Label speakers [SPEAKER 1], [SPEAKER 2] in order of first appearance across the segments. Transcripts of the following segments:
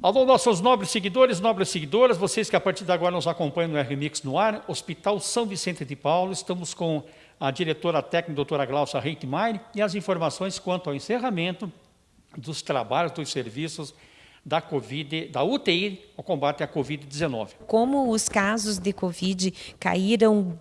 [SPEAKER 1] Alô, nossos nobres seguidores, nobres seguidoras, vocês que a partir de agora nos acompanham no RMix no ar, Hospital São Vicente de Paulo, estamos com a diretora técnica, doutora Glaucia Reitmeier, e as informações quanto ao encerramento dos trabalhos, dos serviços da COVID, da UTI, ao combate à Covid-19.
[SPEAKER 2] Como os casos de Covid caíram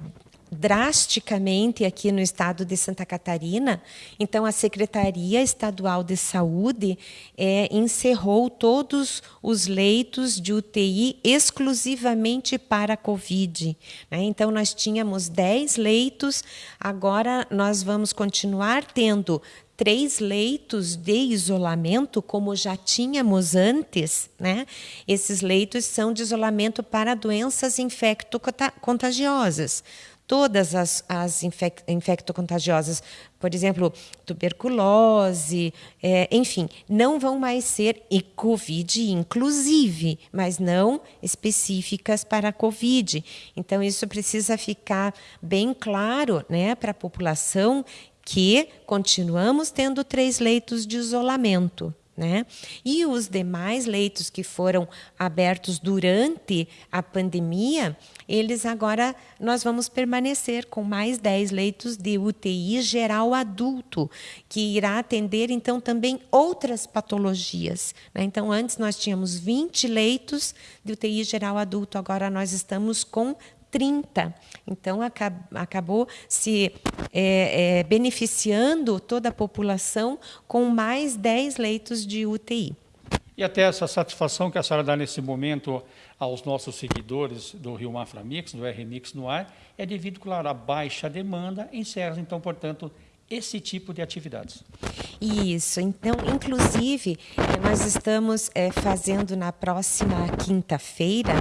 [SPEAKER 2] drasticamente aqui no estado de Santa Catarina. Então, a Secretaria Estadual de Saúde é, encerrou todos os leitos de UTI exclusivamente para a Covid. Né? Então, nós tínhamos 10 leitos, agora nós vamos continuar tendo três leitos de isolamento, como já tínhamos antes, né? Esses leitos são de isolamento para doenças infecto-contagiosas todas as, as infec infectocontagiosas, por exemplo, tuberculose, é, enfim, não vão mais ser e COVID inclusive, mas não específicas para a COVID. Então, isso precisa ficar bem claro né, para a população que continuamos tendo três leitos de isolamento. Né? E os demais leitos que foram abertos durante a pandemia, eles agora nós vamos permanecer com mais 10 leitos de UTI geral adulto, que irá atender então também outras patologias. Né? Então, antes nós tínhamos 20 leitos de UTI geral adulto, agora nós estamos com 30. Então, acabou se é, é, beneficiando toda a população com mais 10 leitos de UTI.
[SPEAKER 1] E até essa satisfação que a senhora dá nesse momento aos nossos seguidores do Rio Mafra Mix, do RMix no ar, é devido, claro, à baixa demanda, encerra, então, portanto, esse tipo de atividades.
[SPEAKER 2] Isso. Então, inclusive, eh, nós estamos é, fazendo na próxima quinta-feira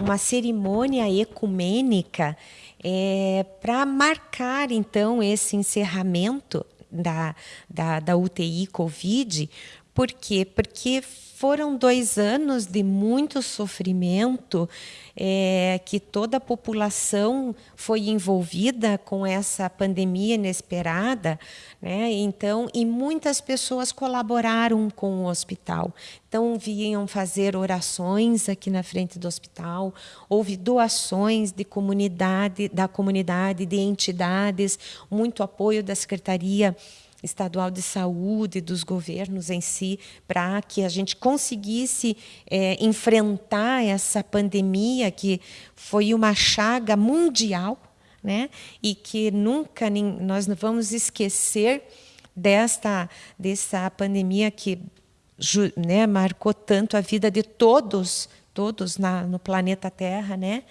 [SPEAKER 2] uma cerimônia ecumênica é, para marcar, então, esse encerramento da, da, da UTI Covid. Por quê? Porque foram dois anos de muito sofrimento, é, que toda a população foi envolvida com essa pandemia inesperada, né? Então, e muitas pessoas colaboraram com o hospital. Então, vinham fazer orações aqui na frente do hospital, houve doações de comunidade, da comunidade, de entidades, muito apoio da Secretaria estadual de saúde, dos governos em si, para que a gente conseguisse é, enfrentar essa pandemia que foi uma chaga mundial, né? E que nunca nós não vamos esquecer desta dessa pandemia que né, marcou tanto a vida de todos todos na, no planeta Terra, né?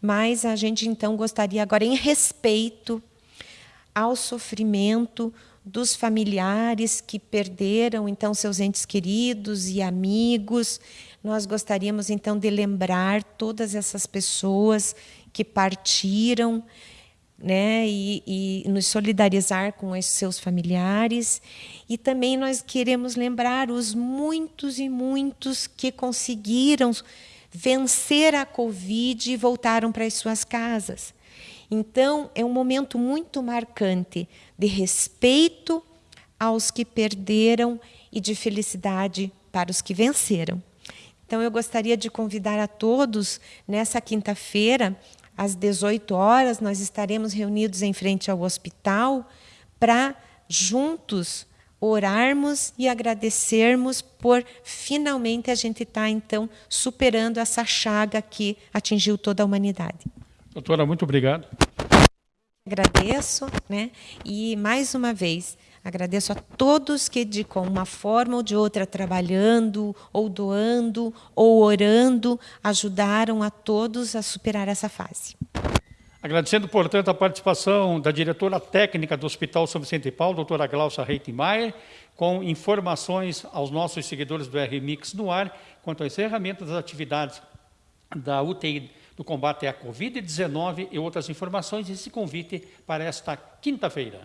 [SPEAKER 2] Mas a gente então gostaria agora em respeito ao sofrimento dos familiares que perderam então seus entes queridos e amigos. Nós gostaríamos então de lembrar todas essas pessoas que partiram, né, e, e nos solidarizar com esses seus familiares. E também nós queremos lembrar os muitos e muitos que conseguiram vencer a Covid e voltaram para as suas casas. Então, é um momento muito marcante de respeito aos que perderam e de felicidade para os que venceram. Então, eu gostaria de convidar a todos, nessa quinta-feira, às 18 horas, nós estaremos reunidos em frente ao hospital para, juntos, orarmos e agradecermos por finalmente a gente estar, tá, então, superando essa chaga que atingiu toda a humanidade.
[SPEAKER 1] Doutora, muito obrigado.
[SPEAKER 2] Agradeço, né? E mais uma vez, agradeço a todos que de com uma forma ou de outra trabalhando, ou doando, ou orando, ajudaram a todos a superar essa fase.
[SPEAKER 1] Agradecendo, portanto, a participação da diretora técnica do Hospital São Vicente Paulo, doutora Glaucia Reitmeier, com informações aos nossos seguidores do RMix no ar, quanto ao encerramento das atividades da UTI do combate à Covid-19 e outras informações, esse convite para esta quinta-feira.